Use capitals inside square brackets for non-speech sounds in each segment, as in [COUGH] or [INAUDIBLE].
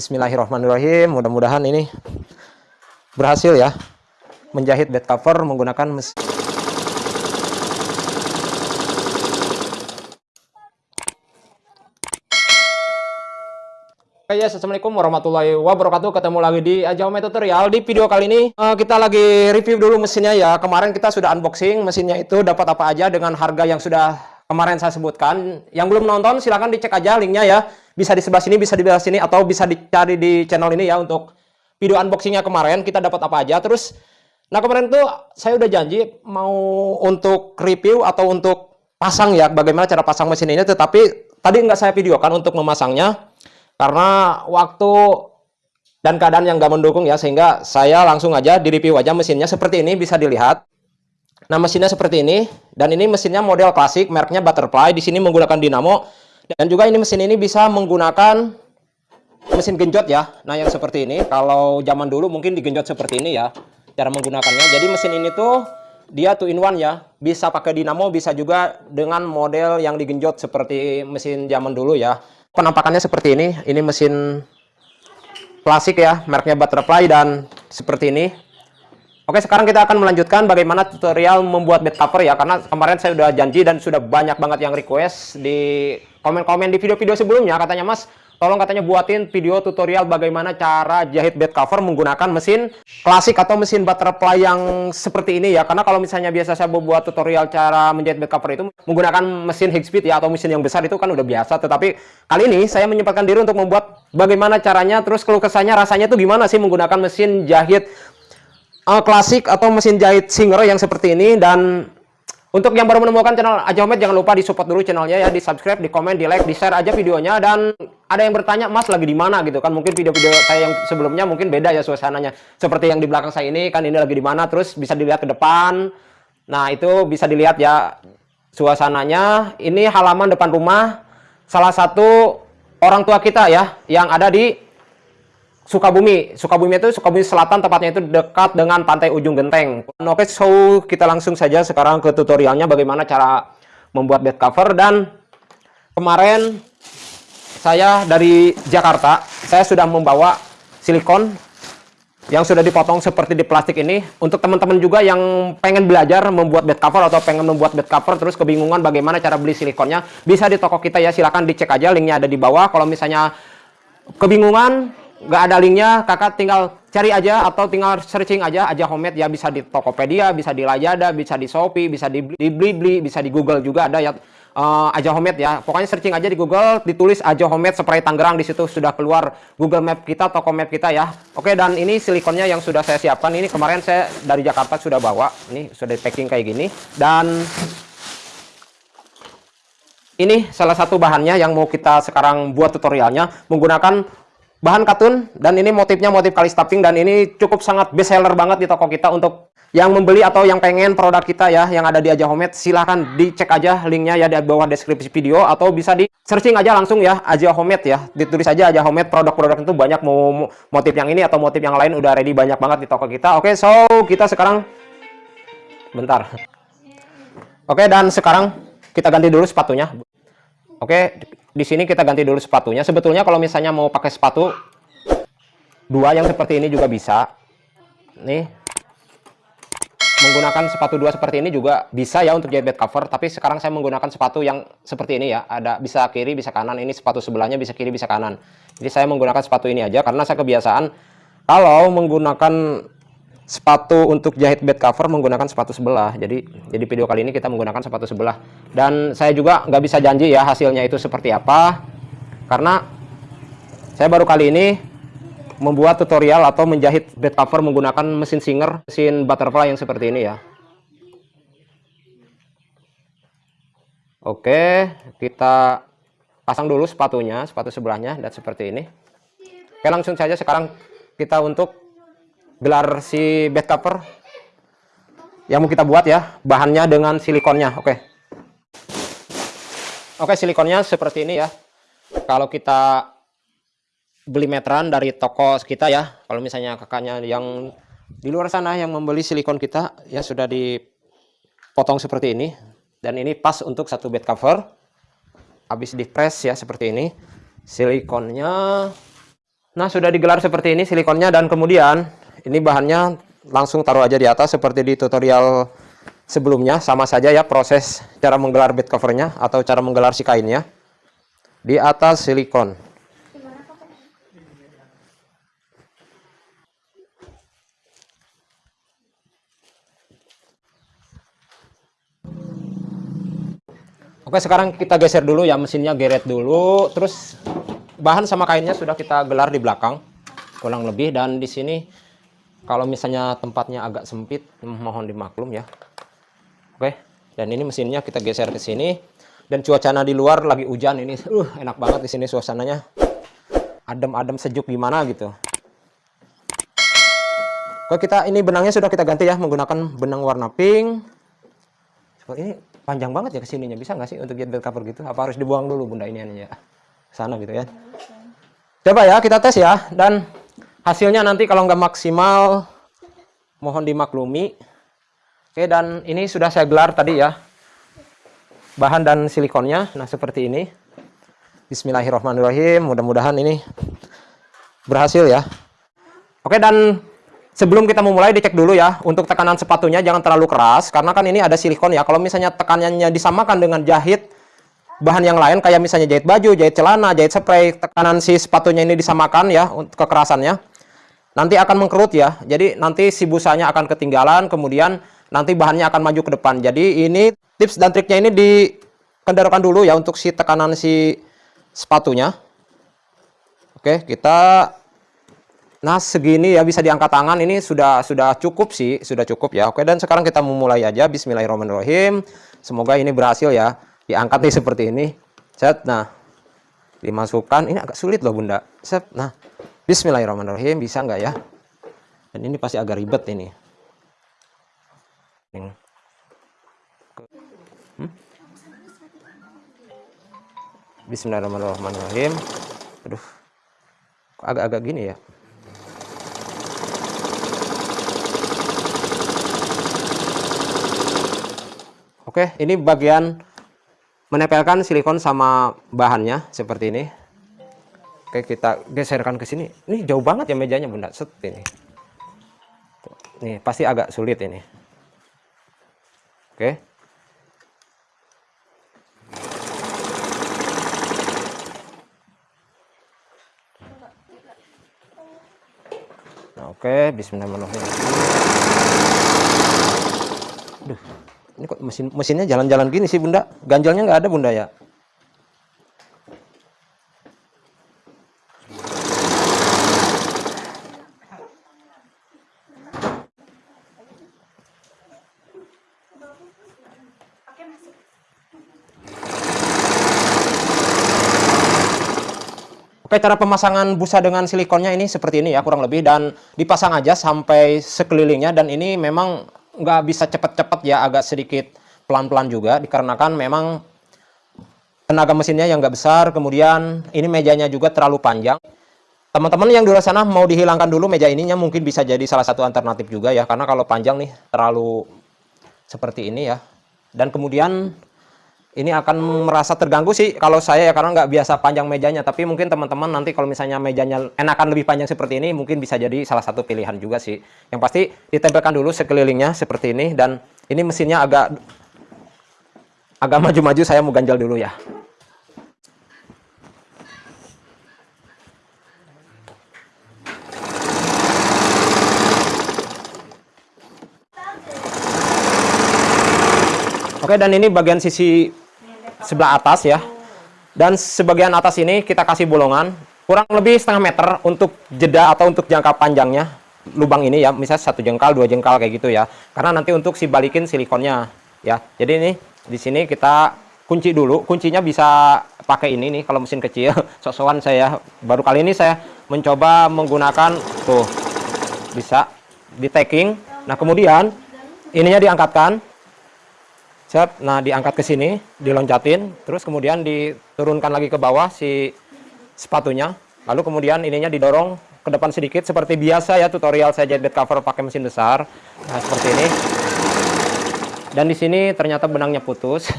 Bismillahirrahmanirrahim. Mudah-mudahan ini berhasil ya menjahit bed cover menggunakan mesin. Oke ya, Assalamualaikum warahmatullahi wabarakatuh. Ketemu lagi di Ajaume Tutorial. Di video kali ini uh, kita lagi review dulu mesinnya ya. Kemarin kita sudah unboxing mesinnya itu dapat apa aja dengan harga yang sudah kemarin saya sebutkan. Yang belum nonton silahkan dicek aja linknya ya. Bisa di sebelah sini, bisa di sebelah sini, atau bisa dicari di channel ini ya untuk video unboxingnya kemarin. Kita dapat apa aja. Terus, nah kemarin tuh saya udah janji mau untuk review atau untuk pasang ya. Bagaimana cara pasang mesin ini. Tetapi tadi nggak saya videokan untuk memasangnya karena waktu dan keadaan yang nggak mendukung ya sehingga saya langsung aja di review aja mesinnya seperti ini bisa dilihat nah mesinnya seperti ini dan ini mesinnya model klasik mereknya butterfly di sini menggunakan dinamo dan juga ini mesin ini bisa menggunakan mesin genjot ya. Nah yang seperti ini kalau zaman dulu mungkin digenjot seperti ini ya cara menggunakannya. Jadi mesin ini tuh dia two in one ya. Bisa pakai dinamo bisa juga dengan model yang digenjot seperti mesin zaman dulu ya. Penampakannya seperti ini. Ini mesin plastik ya mereknya butterfly dan seperti ini. Oke sekarang kita akan melanjutkan bagaimana tutorial membuat bed cover ya karena kemarin saya sudah janji dan sudah banyak banget yang request di komen-komen di video-video sebelumnya katanya mas tolong katanya buatin video tutorial bagaimana cara jahit bed cover menggunakan mesin klasik atau mesin butterfly yang seperti ini ya. Karena kalau misalnya biasa saya membuat tutorial cara menjahit bed cover itu menggunakan mesin Higspeed ya atau mesin yang besar itu kan udah biasa. Tetapi kali ini saya menyempatkan diri untuk membuat bagaimana caranya terus keluh kesahnya rasanya itu gimana sih menggunakan mesin jahit uh, klasik atau mesin jahit Singer yang seperti ini. Dan untuk yang baru menemukan channel Aja Homet, jangan lupa di support dulu channelnya ya, di subscribe, di komen, di like, di share aja videonya. Dan ada yang bertanya, Mas lagi di mana gitu kan? Mungkin video-video saya yang sebelumnya mungkin beda ya suasananya. Seperti yang di belakang saya ini, kan ini lagi di mana? Terus bisa dilihat ke depan. Nah itu bisa dilihat ya suasananya. Ini halaman depan rumah salah satu orang tua kita ya, yang ada di Sukabumi. Sukabumi itu Sukabumi Selatan tepatnya itu dekat dengan pantai Ujung Genteng. Oke, so kita langsung saja sekarang ke tutorialnya bagaimana cara membuat bed cover dan kemarin saya dari Jakarta, saya sudah membawa silikon yang sudah dipotong seperti di plastik ini. Untuk teman-teman juga yang pengen belajar membuat bed cover atau pengen membuat bed cover terus kebingungan bagaimana cara beli silikonnya, bisa di toko kita ya, silahkan dicek aja linknya ada di bawah. Kalau misalnya kebingungan nggak ada linknya kakak tinggal cari aja atau tinggal searching aja aja homemade ya bisa di Tokopedia bisa di Lazada bisa di Shopee bisa di Blibli bisa di Google juga ada ya uh, aja homemade ya. Pokoknya searching aja di Google ditulis aja homemade spray Tangerang di situ sudah keluar Google Map kita toko map kita ya. Oke dan ini silikonnya yang sudah saya siapkan. Ini kemarin saya dari Jakarta sudah bawa. Ini sudah packing kayak gini. Dan ini salah satu bahannya yang mau kita sekarang buat tutorialnya. Menggunakan bahan katun dan ini motifnya motif kali stuffing dan ini cukup sangat best seller banget di toko kita untuk yang membeli atau yang pengen produk kita ya yang ada di Aja Homemade. Silahkan dicek aja linknya ya di bawah deskripsi video atau bisa di searching aja langsung ya Aja Homemade ya. Ditulis aja Aja Homemade produk-produk itu banyak mau motif yang ini atau motif yang lain udah ready banyak banget di toko kita. Oke so kita sekarang bentar. Oke dan sekarang kita ganti dulu sepatunya oke di sini kita ganti dulu sepatunya. Sebetulnya kalau misalnya mau pakai sepatu dua yang seperti ini juga bisa. Nih. Menggunakan sepatu dua seperti ini juga bisa ya untuk jahit bed cover, tapi sekarang saya menggunakan sepatu yang seperti ini ya. Ada bisa kiri, bisa kanan. Ini sepatu sebelahnya bisa kiri, bisa kanan. Jadi saya menggunakan sepatu ini aja karena saya kebiasaan kalau menggunakan sepatu untuk jahit bed cover menggunakan sepatu sebelah. Jadi jadi video kali ini kita menggunakan sepatu sebelah. Dan saya juga nggak bisa janji ya hasilnya itu seperti apa. Karena saya baru kali ini membuat tutorial atau menjahit bed cover menggunakan mesin singer mesin butterfly yang seperti ini ya. Oke kita pasang dulu sepatunya sepatu sebelahnya dan seperti ini. Oke langsung saja sekarang kita untuk gelar si bed cover yang mau kita buat ya bahannya dengan silikonnya oke. Oke silikonnya seperti ini ya. Kalau kita beli meteran dari toko kita ya kalau misalnya kakaknya yang di luar sana yang membeli silikon kita ya sudah dipotong seperti ini. Dan ini pas untuk satu bed cover. Habis di press ya seperti ini silikonnya. Nah, sudah digelar seperti ini silikonnya dan kemudian ini bahannya langsung taruh aja di atas seperti di tutorial sebelumnya. Sama saja ya proses cara menggelar bed covernya atau cara menggelar si kainnya. Di atas silikon. Oke, sekarang kita geser dulu ya mesinnya geret dulu. Terus bahan sama kainnya sudah kita gelar di belakang kurang lebih dan di sini kalau misalnya tempatnya agak sempit mohon dimaklum ya. Oke dan ini mesinnya kita geser ke sini. Dan cuacanya di luar lagi hujan ini uh, enak banget di sini suasananya. Adem-adem sejuk gimana gitu. Oke kita ini benangnya sudah kita ganti ya menggunakan benang warna pink. Seperti ini panjang banget ya ke sininya bisa nggak sih untuk bed cover gitu? Apa harus dibuang dulu bunda ini ya sana gitu ya. Coba ya kita tes ya dan hasilnya nanti kalau nggak maksimal mohon dimaklumi. Oke dan ini sudah saya gelar tadi ya bahan dan silikonnya. Nah seperti ini. Bismillahirrahmanirrahim. Mudah-mudahan ini berhasil ya. Oke dan sebelum kita memulai dicek dulu ya untuk tekanan sepatunya jangan terlalu keras karena kan ini ada silikon ya. Kalau misalnya tekanannya disamakan dengan jahit bahan yang lain kayak misalnya jahit baju, jahit celana, jahit spray, tekanan si sepatunya ini disamakan ya untuk kekerasannya. Nanti akan mengkerut ya. Jadi nanti si busanya akan ketinggalan, kemudian nanti bahannya akan maju ke depan. Jadi ini tips dan triknya ini dikendarakan dulu ya untuk si tekanan si sepatunya. Oke, kita Nah, segini ya bisa diangkat tangan ini sudah sudah cukup sih, sudah cukup ya. Oke, dan sekarang kita memulai aja. Bismillahirrahmanirrahim. Semoga ini berhasil ya diangkat nih seperti ini set nah dimasukkan ini agak sulit loh bunda set nah Bismillahirrahmanirrahim. Bisa nggak ya? Dan ini pasti agak ribet ini. Hmm? Bismillahirrahmanirrahim. Aduh. Agak-agak gini ya? Oke, ini bagian menempelkan silikon sama bahannya seperti ini oke kita geserkan ke sini. Ini jauh banget ya mejanya bunda. Set ini. Nih pasti agak sulit ini. Oke. Nah, oke bismillahirrahmanirrahim. Duh ini kok mesin mesinnya jalan-jalan gini sih bunda? Ganjalnya nggak ada bunda ya Oke, cara pemasangan busa dengan silikonnya ini seperti ini ya, kurang lebih. Dan dipasang aja sampai sekelilingnya. Dan ini memang nggak bisa cepat-cepat ya agak sedikit pelan-pelan juga. Dikarenakan memang tenaga mesinnya yang nggak besar. Kemudian ini mejanya juga terlalu panjang. Teman-teman yang di luar sana mau dihilangkan dulu meja ininya mungkin bisa jadi salah satu alternatif juga ya. Karena kalau panjang nih terlalu seperti ini ya. Dan kemudian ini akan merasa terganggu sih kalau saya ya karena nggak biasa panjang mejanya. Tapi mungkin teman-teman nanti kalau misalnya mejanya enakan lebih panjang seperti ini mungkin bisa jadi salah satu pilihan juga sih. Yang pasti ditempelkan dulu sekelilingnya seperti ini dan ini mesinnya agak agak maju-maju saya mau ganjal dulu ya. Oke, dan ini bagian sisi sebelah atas ya. Dan sebagian atas ini kita kasih bolongan kurang lebih setengah meter untuk jeda atau untuk jangka panjangnya lubang ini ya. Misalnya satu jengkal, dua jengkal kayak gitu ya. Karena nanti untuk si balikin silikonnya ya. Jadi ini di sini kita kunci dulu. Kuncinya bisa pakai ini nih kalau mesin kecil. [LAUGHS] Sosokan saya baru kali ini saya mencoba menggunakan tuh bisa di taking. Nah, kemudian ininya diangkatkan Siap. Nah, diangkat ke sini, diloncatin, terus kemudian diturunkan lagi ke bawah si sepatunya. Lalu kemudian ininya didorong ke depan sedikit seperti biasa ya tutorial saya bed cover pakai mesin besar. Nah, seperti ini. Dan di sini ternyata benangnya putus. [LAUGHS]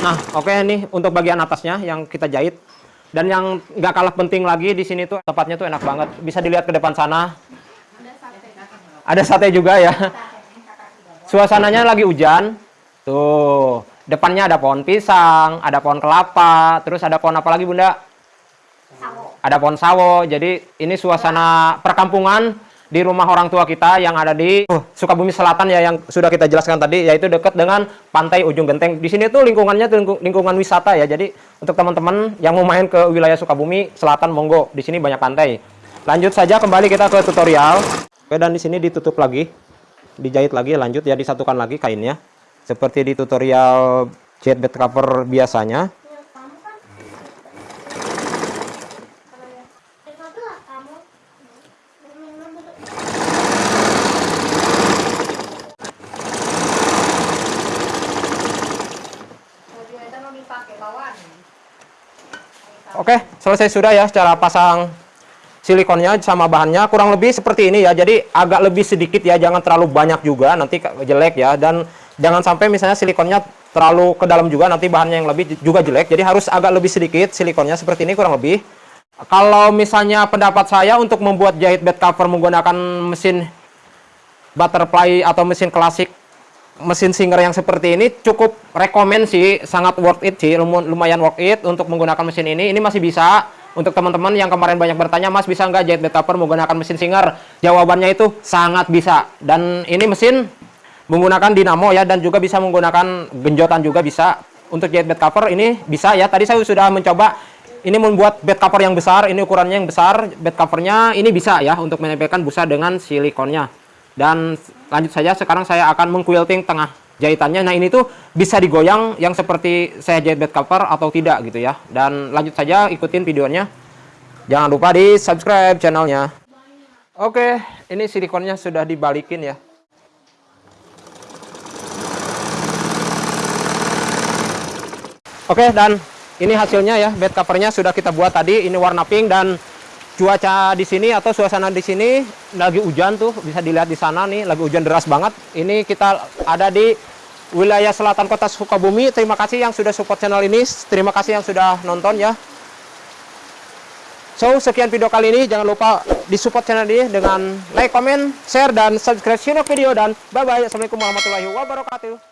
nah, oke okay, nih untuk bagian atasnya yang kita jahit Dan yang nggak kalah penting lagi di sini tuh tempatnya tuh enak banget. Bisa dilihat ke depan sana. Ada sate juga ya. Suasananya lagi hujan. Tuh, depannya ada pohon pisang, ada pohon kelapa, terus ada pohon apa lagi Bunda? Ada pohon sawo. Jadi ini suasana perkampungan di rumah orang tua kita yang ada di uh, Sukabumi Selatan ya yang sudah kita jelaskan tadi yaitu dekat dengan pantai Ujung Genteng. Di sini tuh lingkungannya tuh lingkungan wisata ya. Jadi untuk teman-teman yang mau main ke wilayah Sukabumi Selatan monggo. Di sini banyak pantai. Lanjut saja kembali kita ke tutorial. Oke dan di sini ditutup lagi. Dijahit lagi lanjut ya disatukan lagi kainnya. Seperti di tutorial jet bed cover biasanya. Oke, selesai sudah ya cara pasang silikonnya sama bahannya kurang lebih seperti ini ya. Jadi agak lebih sedikit ya, jangan terlalu banyak juga nanti jelek ya dan jangan sampai misalnya silikonnya terlalu ke dalam juga nanti bahannya yang lebih juga jelek. Jadi harus agak lebih sedikit silikonnya seperti ini kurang lebih. Kalau misalnya pendapat saya untuk membuat jahit bed cover menggunakan mesin butterfly atau mesin klasik mesin singer yang seperti ini cukup rekomend sih, sangat worth it sih, lumayan worth it untuk menggunakan mesin ini. Ini masih bisa untuk teman-teman yang kemarin banyak bertanya, Mas bisa nggak jahit bed cover menggunakan mesin singer? Jawabannya itu sangat bisa. Dan ini mesin menggunakan dinamo ya dan juga bisa menggunakan genjotan juga bisa. Untuk jahit bed cover ini bisa ya. Tadi saya sudah mencoba ini membuat bed cover yang besar, ini ukurannya yang besar, bed covernya ini bisa ya untuk menempelkan busa dengan silikonnya. Dan lanjut saja sekarang saya akan mengquilting tengah jahitannya. Nah ini tuh bisa digoyang yang seperti saya jahit bed cover atau tidak gitu ya. Dan lanjut saja ikutin videonya. Jangan lupa di subscribe channelnya. Oke, ini silikonnya sudah dibalikin ya. Oke, dan ini hasilnya ya, bed covernya sudah kita buat tadi. Ini warna pink dan cuaca di sini atau suasana di sini lagi hujan tuh bisa dilihat di sana nih lagi hujan deras banget ini kita ada di wilayah selatan kota Sukabumi. Terima kasih yang sudah support channel ini. Terima kasih yang sudah nonton ya. So sekian video kali ini. Jangan lupa di support channel ini dengan like comment share dan subscribe video. Dan bye bye assalamualaikum warahmatullahi wabarakatuh